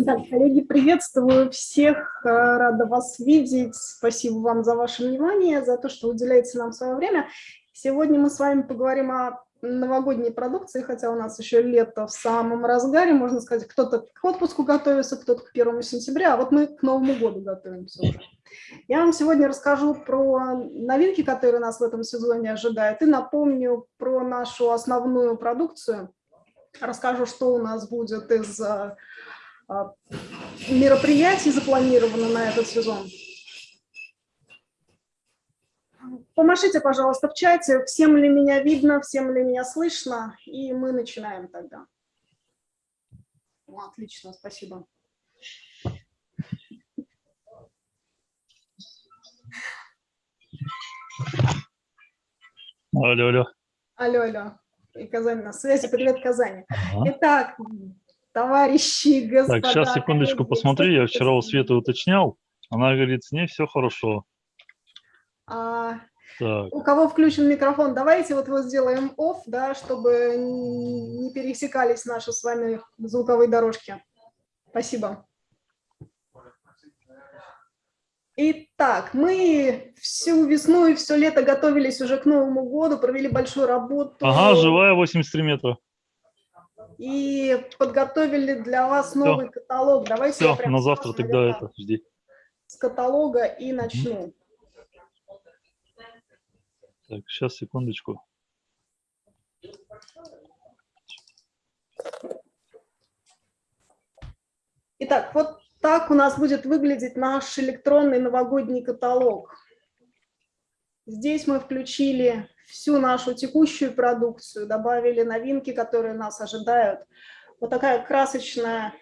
Да, коллеги, приветствую всех, э, рада вас видеть. Спасибо вам за ваше внимание, за то, что уделяете нам свое время. Сегодня мы с вами поговорим о новогодней продукции, хотя у нас еще лето в самом разгаре, можно сказать, кто-то к отпуску готовится, кто-то к первому сентября, а вот мы к Новому году готовимся уже. Я вам сегодня расскажу про новинки, которые нас в этом сезоне ожидают, и напомню про нашу основную продукцию. Расскажу, что у нас будет из а, мероприятий запланировано на этот сезон. Помашите, пожалуйста, в чате, всем ли меня видно, всем ли меня слышно, и мы начинаем тогда. Отлично, спасибо. Алло, алло. Алло, алло. И Казань на связи. Привет, Казани. Ага. Итак, товарищи, господа. Так, сейчас, секундочку, посмотри. Я вчера у Светы уточнял. Она говорит, с ней все хорошо. А, у кого включен микрофон, давайте вот его сделаем off, да, чтобы не пересекались наши с вами звуковые дорожки. Спасибо. Итак, мы всю весну и все лето готовились уже к Новому году, провели большую работу. Ага, живая 83 метра. И подготовили для вас новый все. каталог. Давайте все, на завтра тогда это жди. С каталога и начну. Так, сейчас, секундочку. Итак, вот так у нас будет выглядеть наш электронный новогодний каталог. Здесь мы включили всю нашу текущую продукцию, добавили новинки, которые нас ожидают. Вот такая красочная,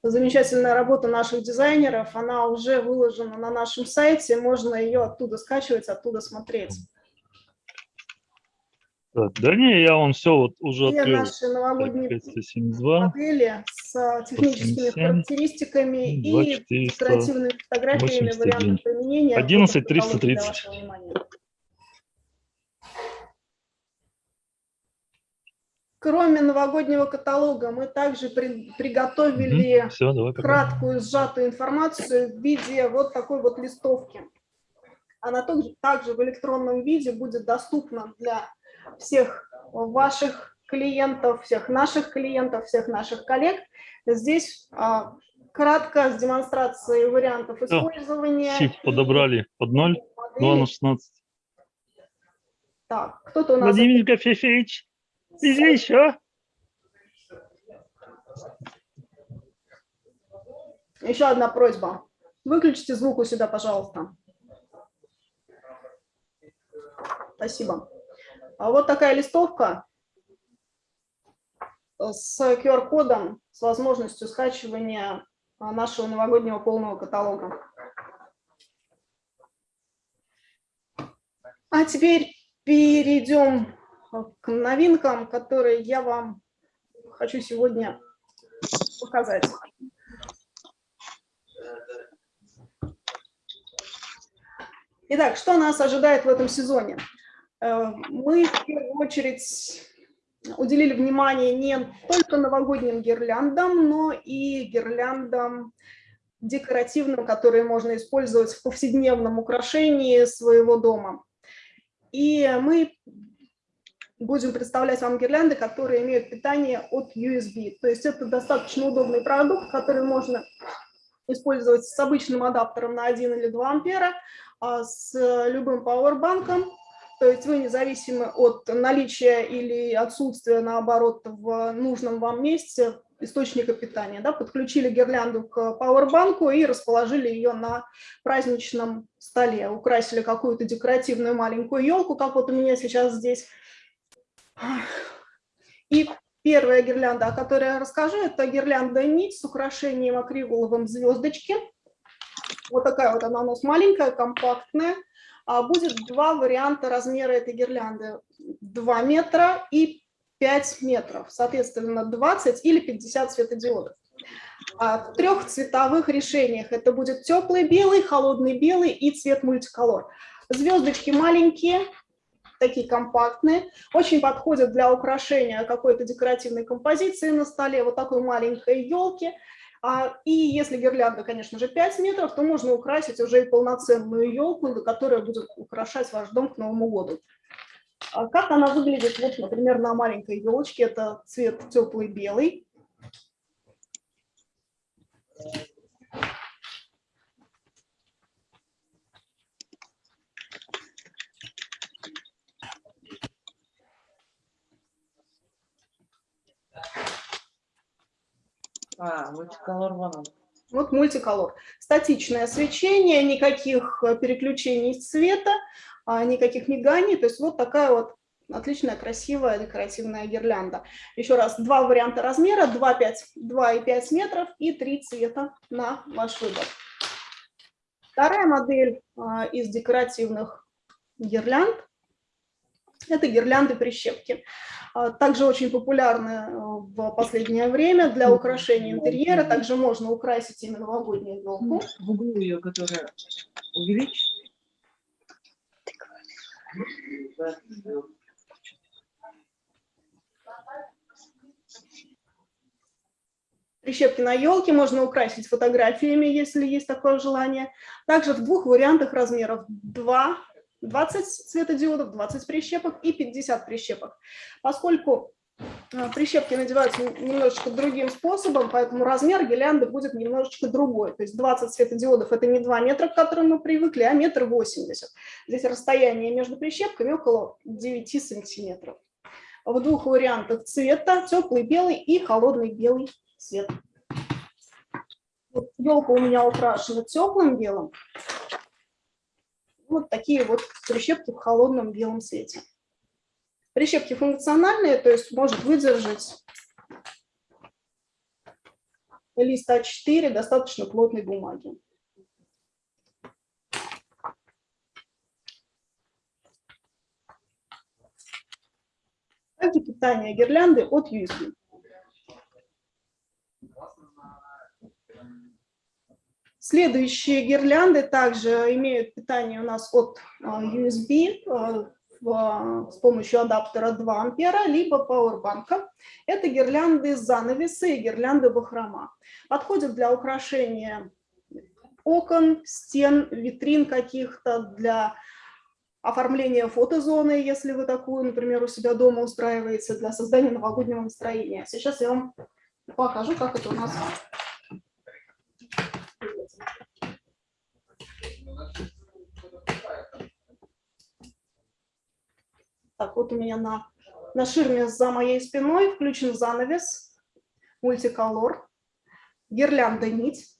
замечательная работа наших дизайнеров, она уже выложена на нашем сайте, можно ее оттуда скачивать, оттуда смотреть. Да не, я вам все вот уже Все открыл. наши новогодние так, 572, модели с техническими 87, характеристиками 2, и декоративными фотографиями, вариантами применения. 11 330. Кроме новогоднего каталога, мы также при, приготовили угу, все, давай, краткую сжатую информацию в виде вот такой вот листовки. Она также, также в электронном виде будет доступна для всех ваших клиентов, всех наших клиентов, всех наших коллег. Здесь а, кратко с демонстрацией вариантов использования. Shift подобрали под 0, 2 на 16. Так, кто-то у нас... Владимир Кофеевич, здесь еще? Еще одна просьба. Выключите звук у себя, пожалуйста. Спасибо. А вот такая листовка с QR-кодом, с возможностью скачивания нашего новогоднего полного каталога. А теперь перейдем к новинкам, которые я вам хочу сегодня показать. Итак, что нас ожидает в этом сезоне? Э, мы в первую очередь уделили внимание не только новогодним гирляндам, но и гирляндам декоративным, которые можно использовать в повседневном украшении своего дома. И мы будем представлять вам гирлянды, которые имеют питание от USB. То есть это достаточно удобный продукт, который можно использовать с обычным адаптером на 1 или 2 ампера, а с любым пауэрбанком то есть вы независимо от наличия или отсутствия, наоборот, в нужном вам месте источника питания, да, подключили гирлянду к пауэрбанку и расположили ее на праздничном столе, украсили какую-то декоративную маленькую елку, как вот у меня сейчас здесь. И первая гирлянда, о которой я расскажу, это гирлянда нить с украшением акриловым звездочки. Вот такая вот она у нас маленькая, компактная. А, будет два варианта размера этой гирлянды. 2 метра и 5 метров, соответственно, 20 или 50 светодиодов. А, в трех цветовых решениях это будет теплый белый, холодный белый и цвет мультиколор. Звездочки маленькие, такие компактные, очень подходят для украшения какой-то декоративной композиции на столе, вот такой маленькой елки. А, и если гирлянда, конечно же, 5 метров, то можно украсить уже и полноценную елку, которая будет украшать ваш дом к Новому году. А как она выглядит, вот, например, на маленькой елочке, это цвет теплый белый. А, мультиколор вон Вот мультиколор. Статичное свечение, никаких э, переключений цвета, а, никаких миганий. То есть вот такая вот отличная, красивая декоративная гирлянда. Еще раз, два варианта размера, 2,5 2,5 метров и три цвета на ваш выбор. Вторая модель а, из декоративных гирлянд – это гирлянды-прищепки. А, также очень популярны э, в последнее время для украшения интерьера. Также можно украсить именно новогоднюю елку. В углу ее, которая увеличить. Прищепки на елке можно украсить фотографиями, если есть такое желание. Также в двух вариантах размеров 2 20 светодиодов, 20 прищепок и 50 прищепок. Поскольку э, прищепки надеваются немножечко другим способом, поэтому размер гирлянды будет немножечко другой. То есть 20 светодиодов – это не 2 метра, к которым мы привыкли, а метр восемьдесят. Здесь расстояние между прищепками около 9 сантиметров. В двух вариантах цвета – теплый белый и холодный белый цвет. Вот елка у меня украшена теплым белым, вот такие вот прищепки в холодном белом цвете. Прищепки функциональные, то есть может выдержать лист А4 достаточно плотной бумаги. Также питание гирлянды от USB. Следующие гирлянды также имеют питание у нас от а, USB а, с помощью адаптера 2 ампера, либо пауэрбанка. Это гирлянды занавесы и гирлянды бахрома. Подходят для украшения окон, стен, витрин каких-то, для оформления фотозоны, если вы такую, например, у себя дома устраиваете, для создания новогоднего настроения. Сейчас я вам покажу, как это у нас Так, вот у меня на, на ширме за моей спиной включен занавес, мультиколор, гирлянда нить,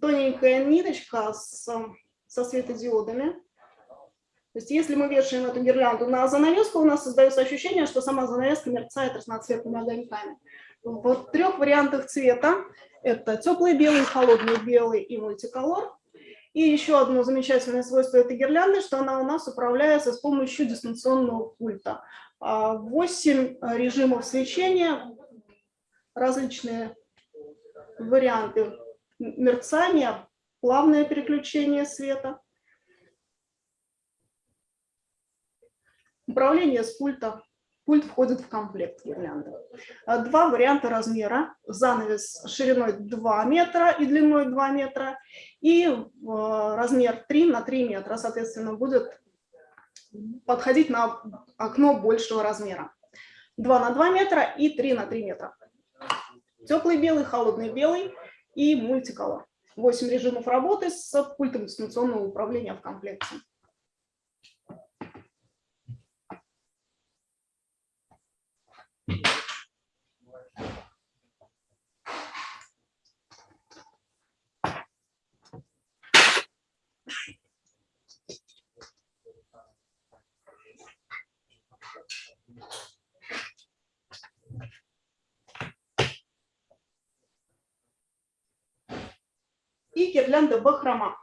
тоненькая ниточка с, со светодиодами. То есть если мы вешаем эту гирлянду на занавеску, у нас создается ощущение, что сама занавеска мерцает разноцветными огоньками. В трех вариантах цвета – это теплый белый, холодный белый и мультиколор. И еще одно замечательное свойство этой гирлянды, что она у нас управляется с помощью дистанционного пульта. А, восемь режимов свечения, различные варианты мерцания, плавное переключение света. Управление с пульта Пульт входит в комплект гирлянды. А, два варианта размера. Занавес шириной 2 метра и длиной 2 метра. И размер 3 на 3 метра, соответственно, будет подходить на окно большего размера. 2 на 2 метра и 3 на 3 метра. Теплый белый, холодный белый и мультиколор. 8 режимов работы с пультом дистанционного управления в комплекте. И гирлянда бахрома.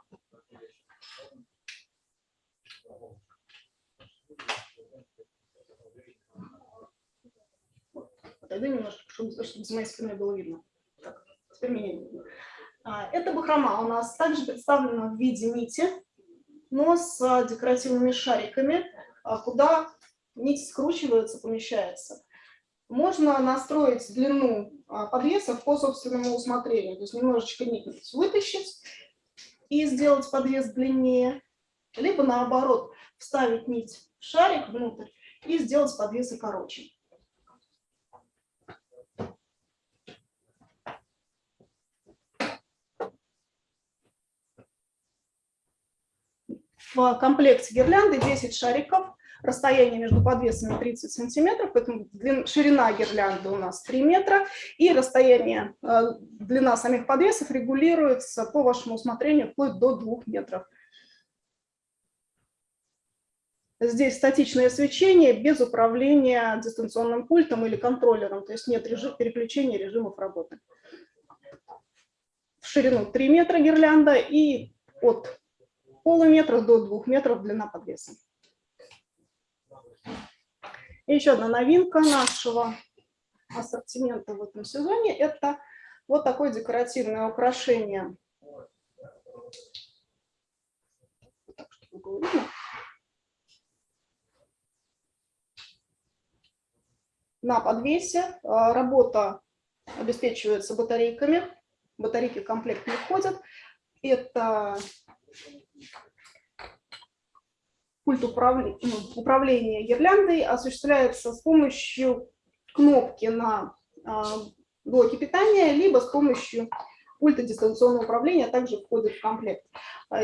Отойду немножко, чтобы, чтобы с моей спины было видно. Так, теперь меня не видно. А, это бахрома у нас также представлена в виде нити, но с декоративными шариками, а, куда нить скручивается, помещается. можно настроить длину а, подвесов по собственному усмотрению. То есть немножечко нить вытащить и сделать подвес длиннее, либо наоборот вставить нить в шарик внутрь и сделать подвесы короче. В комплекте гирлянды 10 шариков, расстояние между подвесами 30 сантиметров, поэтому ширина гирлянды у нас 3 метра, и расстояние, э, длина самих подвесов регулируется по вашему усмотрению вплоть до 2 метров. Здесь статичное свечение без управления дистанционным пультом или контроллером, то есть нет режим, переключения режимов работы. В ширину 3 метра гирлянда и от полуметра до 2 метров длина подвеса. И еще одна новинка нашего ассортимента в этом сезоне – это вот такое декоративное украшение. Так, чтобы было видно. на подвесе. А, работа обеспечивается батарейками. Батарейки в комплект не входят. Это управления, ну, управления гирляндой осуществляется с помощью кнопки на а, блоке питания, либо с помощью пульта дистанционного управления, также входит в комплект. А,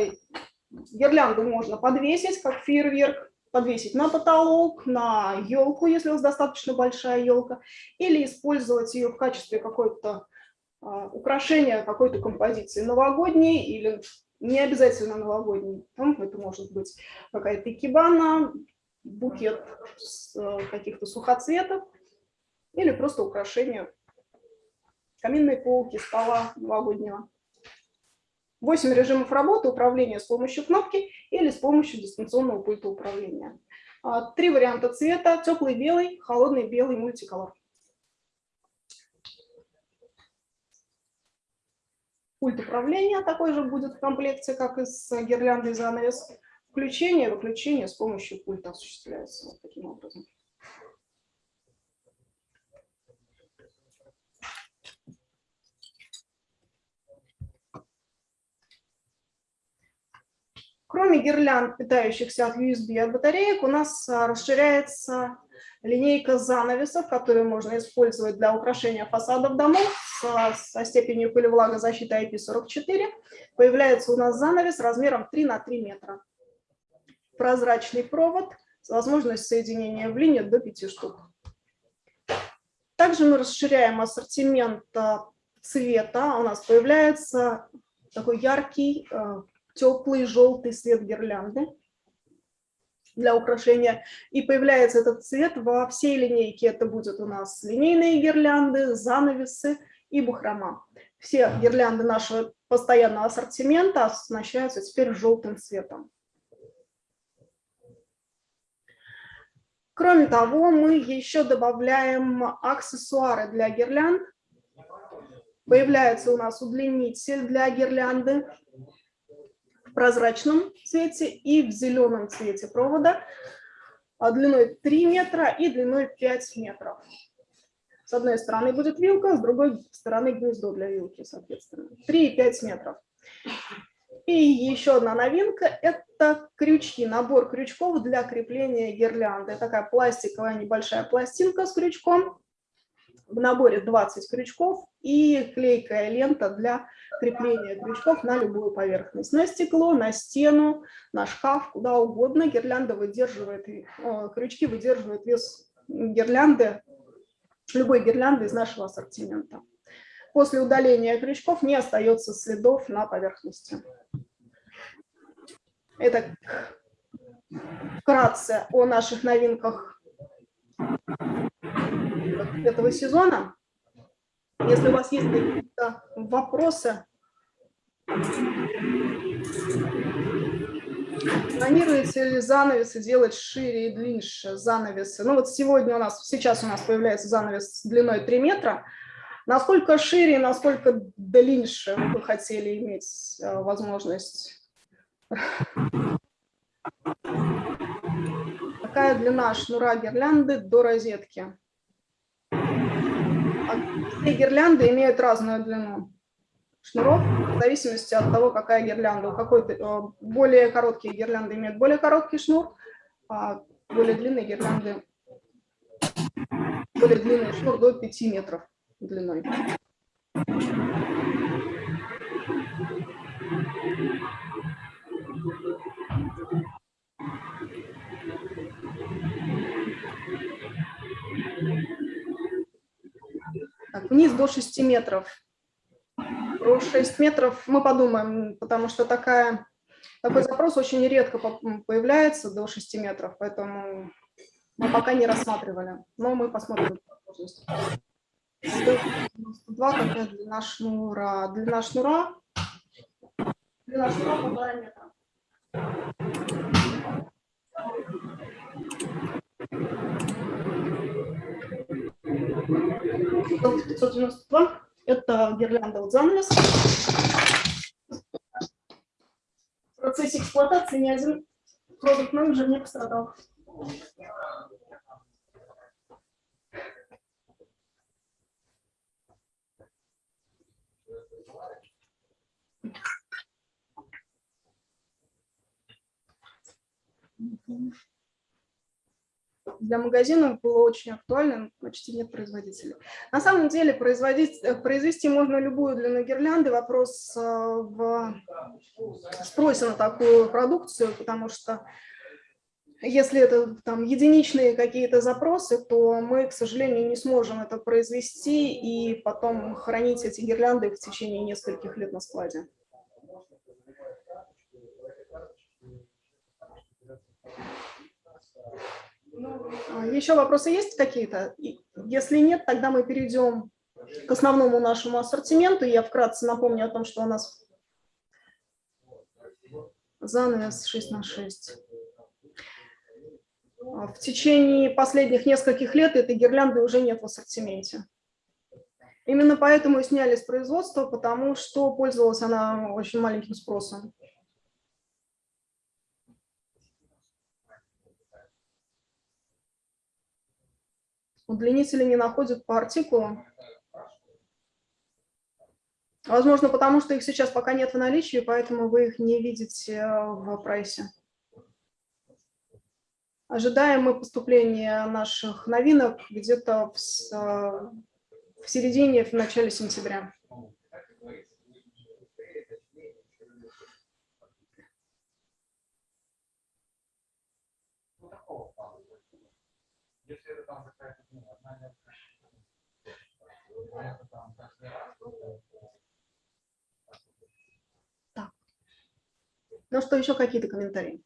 гирлянду можно подвесить, как фейерверк, подвесить на потолок, на елку, если у вас достаточно большая елка, или использовать ее в качестве какой-то а, украшения какой-то композиции новогодней или не обязательно новогодней. Там это может быть какая-то икебана, букет э, каких-то сухоцветов или просто украшение каминной полки, стола новогоднего. 8 режимов работы, управления с помощью кнопки или с помощью дистанционного пульта управления. А, три варианта цвета, теплый белый, холодный белый, мультиколор. Пульт управления такой же будет в комплекте, как и с гирляндой занавес. Включение и выключение с помощью пульта осуществляется вот таким образом. Кроме гирлянд, питающихся от USB от батареек, у нас а, расширяется линейка занавесов, которые можно использовать для украшения фасадов домов со, со степенью пылевлагозащиты IP44. Появляется у нас занавес размером 3 на 3 метра. Прозрачный провод с возможностью соединения в линию до 5 штук. Также мы расширяем ассортимент а, цвета. У нас появляется такой яркий а, теплый желтый свет гирлянды для украшения. И появляется этот цвет во всей линейке. Это будет у нас линейные гирлянды, занавесы и бахрома. Все гирлянды нашего постоянного ассортимента оснащаются теперь желтым цветом. Кроме того, мы еще добавляем аксессуары для гирлянд. Появляется у нас удлинитель для гирлянды прозрачном цвете и в зеленом цвете провода а длиной 3 метра и длиной 5 метров. С одной стороны будет вилка, с другой стороны гнездо для вилки, соответственно. 3 и 5 метров. И еще одна новинка – это крючки, набор крючков для крепления гирлянды. Такая пластиковая небольшая пластинка с крючком в наборе 20 крючков и клейкая лента для крепления крючков на любую поверхность. На стекло, на стену, на шкаф, куда угодно. Гирлянда выдерживает, э, крючки выдерживают вес гирлянды, любой гирлянды из нашего ассортимента. После удаления крючков не остается следов на поверхности. Это вкратце о наших новинках этого сезона. Если у вас есть какие-то вопросы, планируете ли занавесы делать шире и длиннее занавесы? Ну вот сегодня у нас, сейчас у нас появляется занавес длиной 3 метра. Насколько шире и насколько длиннее вы хотели иметь э, возможность? Какая длина шнура гирлянды до розетки? Все гирлянды имеют разную длину шнуров в зависимости от того, какая гирлянда. У какой-то э, более короткие гирлянды имеют более короткий шнур, а более длинные гирлянды более длинный шнур до 5 метров длиной. Так, вниз до 6 метров. Про 6 метров мы подумаем, потому что такая, такой запрос очень редко появляется до 6 метров, поэтому мы пока не рассматривали, но мы посмотрим возможность. Два какая длина шнура? Длина шнура, длина шнура полтора метра. 592 – это гирлянда от занавес. В процессе эксплуатации ни один продукт-менеджер не пострадал. Mm-hmm для магазинов было очень актуально, почти нет производителей. На самом деле производить, э, произвести можно любую длину гирлянды, вопрос э, в спросе на такую продукцию, потому что если это там единичные какие-то запросы, то мы, к сожалению, не сможем это произвести и потом хранить эти гирлянды в течение нескольких лет на складе. А, Еще вопросы есть какие-то? Если нет, тогда мы перейдем к основному нашему ассортименту. Я вкратце напомню о том, что у нас занавес 6 на 6. А, в течение последних нескольких лет этой гирлянды уже нет в ассортименте. Именно поэтому и сняли с производства, потому что пользовалась она очень маленьким спросом. Удлинители не находят по артикулу. Возможно, потому что их сейчас пока нет в наличии, поэтому вы их не видите э, в прайсе. Ожидаем мы поступления наших новинок где-то в, э, в середине, в начале сентября. Если это там какая-то так. Ну что, еще какие-то комментарии?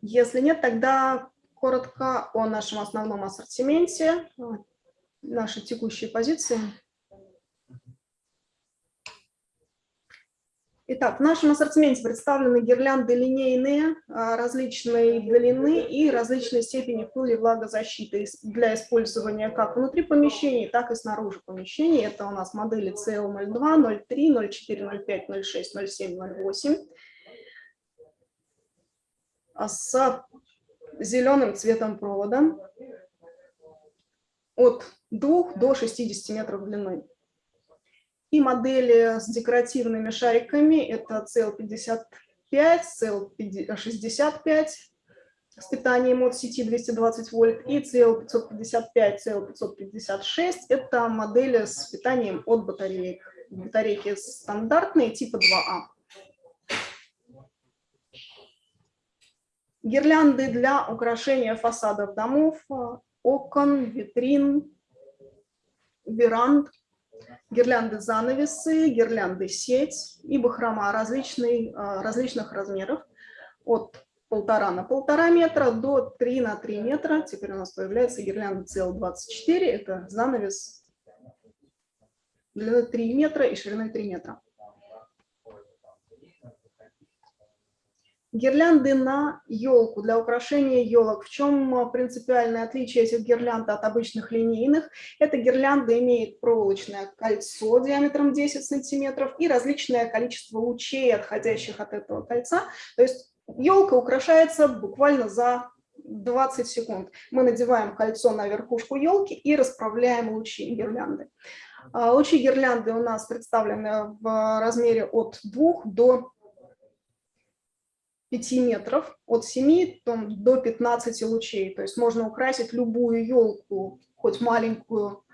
Если нет, тогда коротко о нашем основном ассортименте, нашей текущей позиции. Итак, в нашем ассортименте представлены гирлянды линейные, а, различной длины и различной степени пыли влагозащиты для использования как внутри помещений, так и снаружи помещений. Это у нас модели CL02, 03, 04, 05, 06, 07, 08 с зеленым цветом провода от 2 до 60 метров длины. И модели с декоративными шариками – это CL55, CL65 с питанием от сети 220 вольт и CL555, CL556 – это модели с питанием от батареек. Батарейки стандартные типа 2А. Гирлянды для украшения фасадов домов, окон, витрин, веранд – гирлянды занавесы, гирлянды сеть и бахрома различный, а, различных размеров от полтора на полтора метра до 3 на 3 метра. Теперь у нас появляется гирлянда CL24, это занавес длиной 3 метра и шириной 3 метра. Гирлянды на елку для украшения елок. В чем а, принципиальное отличие этих гирлянд от обычных линейных? Эта гирлянда имеет проволочное кольцо диаметром 10 сантиметров и различное количество лучей, отходящих от этого кольца. То есть елка украшается буквально за 20 секунд. Мы надеваем кольцо на верхушку елки и расправляем лучи гирлянды. А, Лучи гирлянды у нас представлены в размере от 2 до 5 метров, от 7 там, до 15 лучей. То есть можно украсить любую елку, хоть маленькую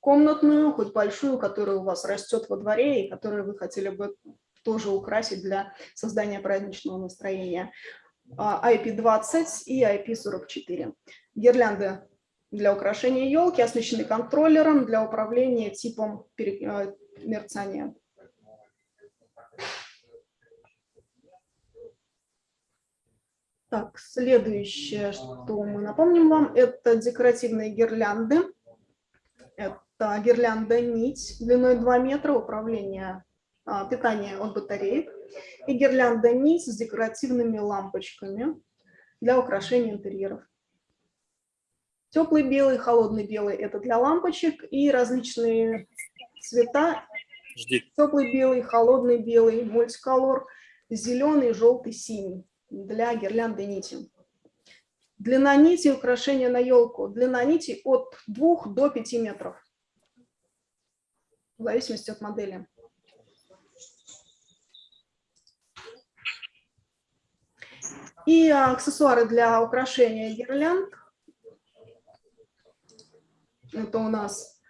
комнатную, хоть большую, которая у вас растет во дворе и которую вы хотели бы тоже украсить для создания праздничного настроения. А, IP20 и IP44. Гирлянды для украшения елки оснащены контроллером для управления типом э, мерцания. Так, следующее, что мы напомним вам, это декоративные гирлянды. Это гирлянда нить длиной 2 метра, управление а, питание от батареек. И гирлянда нить с декоративными лампочками для украшения интерьеров. Теплый белый, холодный белый – это для лампочек и различные цвета. Жди. Теплый белый, холодный белый, мультиколор, зеленый, желтый, синий для гирлянды нити. Длина нити украшения на елку. Длина нити от 2 до 5 метров, в зависимости от модели. И аксессуары для украшения гирлянд. Это у нас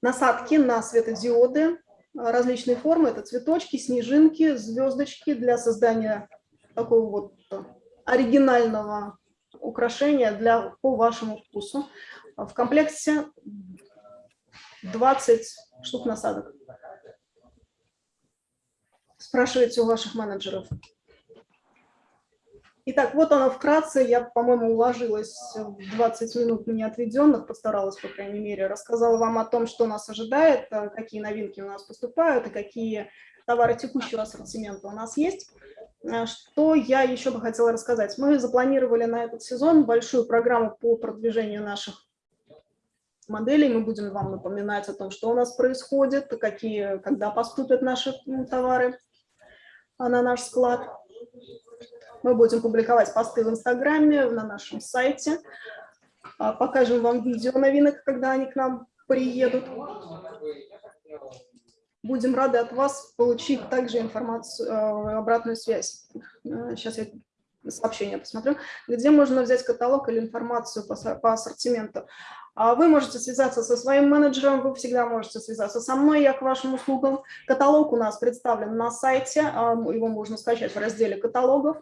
насадки на светодиоды различной формы. Это цветочки, снежинки, звездочки для создания такого вот оригинального украшения для, по вашему вкусу. В комплекте 20 штук насадок. Спрашивайте у ваших менеджеров. Итак, вот оно вкратце. Я, по-моему, уложилась в 20 минут мне отведенных, постаралась, по крайней мере, рассказала вам о том, что нас ожидает, э, какие новинки у нас поступают и какие товары текущего ассортимента у нас есть. Э, что я еще бы хотела рассказать? Мы запланировали на этот сезон большую программу по продвижению наших моделей. Мы будем вам напоминать о том, что у нас происходит, какие, когда поступят наши товары на наш склад. Мы будем публиковать посты в Инстаграме, на нашем сайте. А, покажем вам видео новинок, когда они к нам приедут. Будем рады от вас получить также информацию, э, обратную связь. Сейчас э, я сообщение посмотрю, где можно взять каталог или информацию по ассортименту. А вы можете связаться со своим менеджером, вы всегда можете связаться со мной, я к вашим услугам. Каталог у нас представлен на сайте, а, его можно скачать в разделе каталогов.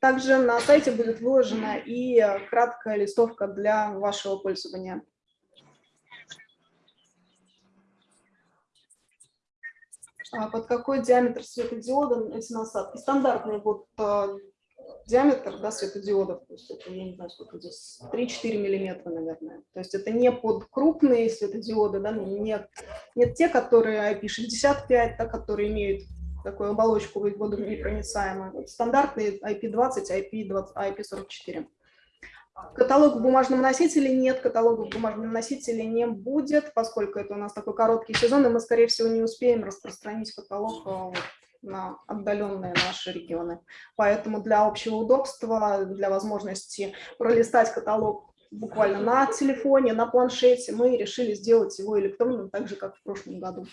Также на сайте будет выложена и краткая листовка для вашего пользования. Под какой диаметр светодиода эти насадки? Стандартный вот а, диаметр да, светодиодов, то есть это, я не знаю, сколько здесь, 3-4 миллиметра, наверное. То есть это не под крупные светодиоды, да, нет, нет те, которые IP65, да, которые имеют такую оболочку водонепроницаемую. Вот стандартные IP20, IP20, IP44. Каталог в бумажном носителе нет, каталога в бумажном носителе не будет, поскольку это у нас такой короткий сезон, и мы, скорее всего, не успеем распространить каталог а, на отдаленные наши регионы. Поэтому для общего удобства, для возможности пролистать каталог буквально на телефоне, на планшете, мы решили сделать его электронным, так же, как в прошлом году.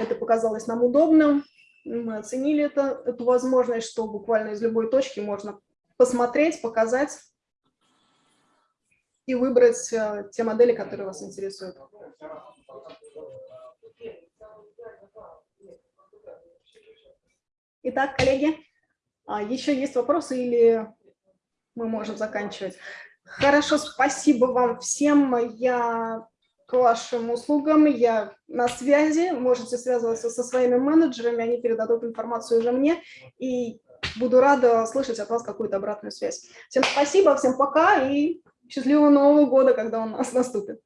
Это показалось нам удобным, мы оценили это, эту возможность, что буквально из любой точки можно посмотреть, показать и выбрать э, те модели, которые вас интересуют. Итак, коллеги, а, еще есть вопросы или мы можем заканчивать? Хорошо, спасибо вам всем. Я к вашим услугам, я на связи, можете связываться со своими менеджерами, они передадут информацию уже мне, и буду рада слышать от вас какую-то обратную связь. Всем спасибо, всем пока и счастливого Нового года, когда он у нас наступит.